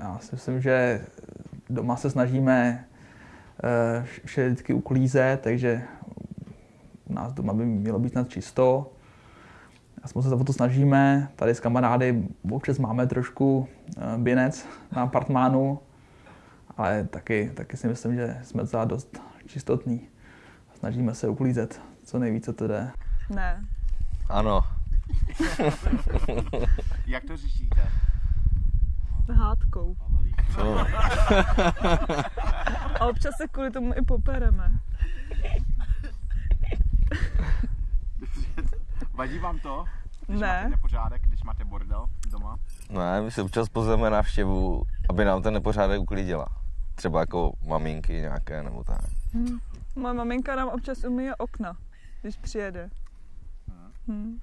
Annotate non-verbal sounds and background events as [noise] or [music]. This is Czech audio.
Já si myslím, že doma se snažíme eh, vše vždycky uklízet, takže u nás doma by mělo být snad čisto. A jsme se o to snažíme. Tady s kamarády občas máme trošku eh, binec na apartmánu, ale taky, taky si myslím, že jsme docela dost čistotní. Snažíme se uklízet co nejvíce to jde. Ne. Ano. [laughs] Jak to řešíte? Hádkou. Co? A občas se kvůli tomu i popereme. Vadí vám to? Když Ne. máte nepořádek, když máte bordel doma? Ne, my si občas pozveme návštěvu, aby nám ten nepořádek uklidila. Třeba jako maminky nějaké nebo tak. Moje maminka nám občas umýje okna, když přijede. Hm.